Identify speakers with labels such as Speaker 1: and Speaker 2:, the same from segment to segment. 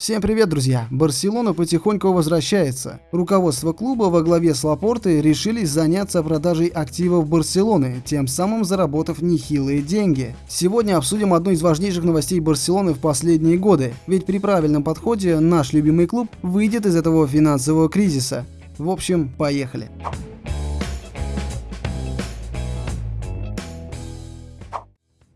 Speaker 1: Всем привет, друзья! Барселона потихоньку возвращается. Руководство клуба во главе с Лапортой решились заняться продажей активов Барселоны, тем самым заработав нехилые деньги. Сегодня обсудим одну из важнейших новостей Барселоны в последние годы, ведь при правильном подходе наш любимый клуб выйдет из этого финансового кризиса. В общем, поехали.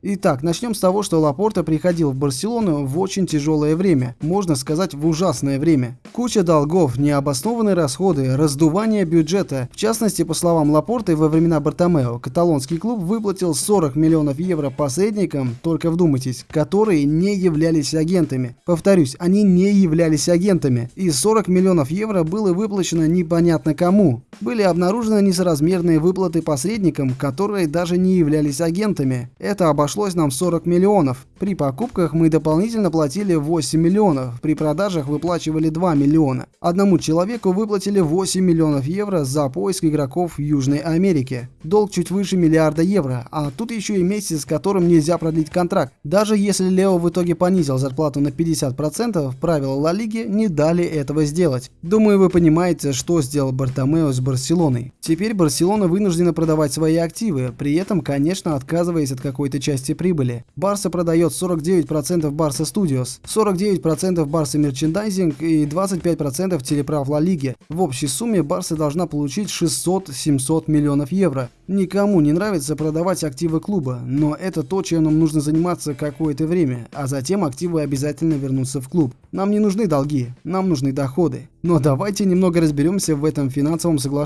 Speaker 1: Итак, начнем с того, что Лапорта приходил в Барселону в очень тяжелое время, можно сказать в ужасное время. Куча долгов, необоснованные расходы, раздувание бюджета. В частности, по словам Лапорты, во времена Бартомео каталонский клуб выплатил 40 миллионов евро посредникам, только вдумайтесь, которые не являлись агентами. Повторюсь, они не являлись агентами. И 40 миллионов евро было выплачено непонятно кому. Были обнаружены несоразмерные выплаты посредникам, которые даже не являлись агентами. Это обошлось нам в 40 миллионов. При покупках мы дополнительно платили 8 миллионов, при продажах выплачивали 2 миллиона. Одному человеку выплатили 8 миллионов евро за поиск игроков в Южной Америке. Долг чуть выше миллиарда евро, а тут еще и месяц, с которым нельзя продлить контракт. Даже если Лео в итоге понизил зарплату на 50%, правила Ла Лиги не дали этого сделать. Думаю, вы понимаете, что сделал Бартомео с Барселоной. Теперь Барселона вынуждена продавать свои активы, при этом, конечно, отказываясь от какой-то части прибыли. Барса продает 49% Барса Studios, 49% Барса Мерчендайзинг и 25% телеправ Ла Лиги. В общей сумме Барса должна получить 600-700 миллионов евро. Никому не нравится продавать активы клуба, но это то, чем нам нужно заниматься какое-то время, а затем активы обязательно вернутся в клуб. Нам не нужны долги, нам нужны доходы. Но давайте немного разберемся в этом финансовом соглашении.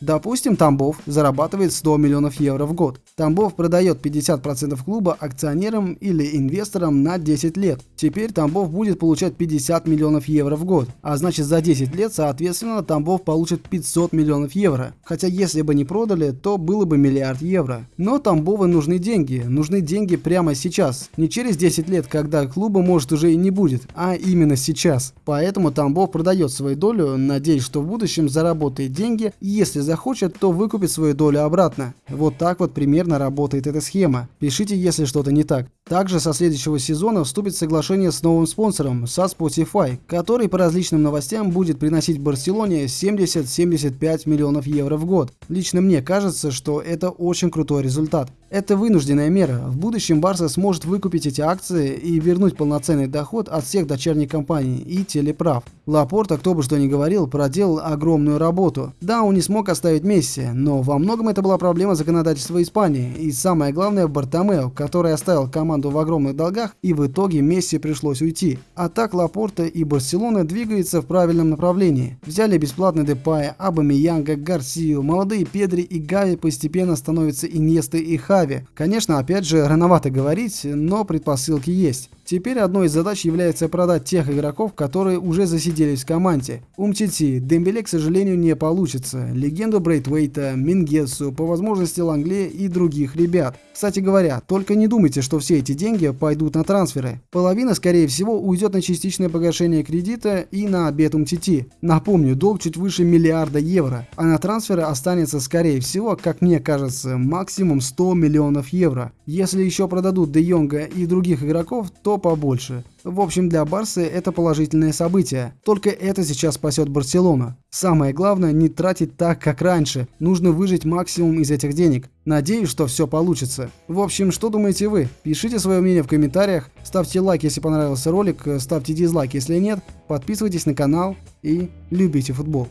Speaker 1: Допустим, Тамбов зарабатывает 100 миллионов евро в год. Тамбов продает 50% клуба акционерам или инвесторам на 10 лет. Теперь Тамбов будет получать 50 миллионов евро в год. А значит за 10 лет, соответственно, Тамбов получит 500 миллионов евро. Хотя если бы не продали, то было бы миллиард евро. Но Тамбову нужны деньги. Нужны деньги прямо сейчас. Не через 10 лет, когда клуба может уже и не будет, а именно сейчас. Поэтому Тамбов продает свою долю, надеясь, что в будущем заработает деньги, и если захочет, то выкупит свою долю обратно. Вот так вот примерно работает эта схема. Пишите, если что-то не так. Также со следующего сезона вступит соглашение с новым спонсором, со Spotify, который по различным новостям будет приносить Барселоне 70-75 миллионов евро в год. Лично мне кажется, что это очень крутой результат. Это вынужденная мера. В будущем Барса сможет выкупить эти акции и вернуть полноценный доход от всех дочерних компаний и телеправ. Лапорта, кто бы что ни говорил, проделал огромную работу. Да, он не смог оставить Месси, но во многом это была проблема законодательства Испании. И самое главное Бартомео, который оставил команду в огромных долгах и в итоге Месси пришлось уйти. А так Лапорта и Барселона двигаются в правильном направлении. Взяли бесплатный Депая, Абамиянга, Гарсию, молодые Педри и Гави постепенно становятся Иньесты и Хави. Конечно, опять же, рановато говорить, но предпосылки есть. Теперь одной из задач является продать тех игроков, которые уже засиделись в команде. Умтити, Дембеле, к сожалению, не получится. Легенду Брейтвейта, Мингесу, по возможности Лангле и других ребят. Кстати говоря, только не думайте, что все эти деньги пойдут на трансферы. Половина, скорее всего, уйдет на частичное погашение кредита и на обед Умтити. Напомню, долг чуть выше миллиарда евро, а на трансферы останется, скорее всего, как мне кажется, максимум 100 миллионов евро. Если еще продадут Де Йонга и других игроков, то побольше. В общем, для Барсы это положительное событие. Только это сейчас спасет Барселону. Самое главное, не тратить так, как раньше. Нужно выжить максимум из этих денег. Надеюсь, что все получится. В общем, что думаете вы? Пишите свое мнение в комментариях. Ставьте лайк, если понравился ролик. Ставьте дизлайк, если нет. Подписывайтесь на канал и любите футбол.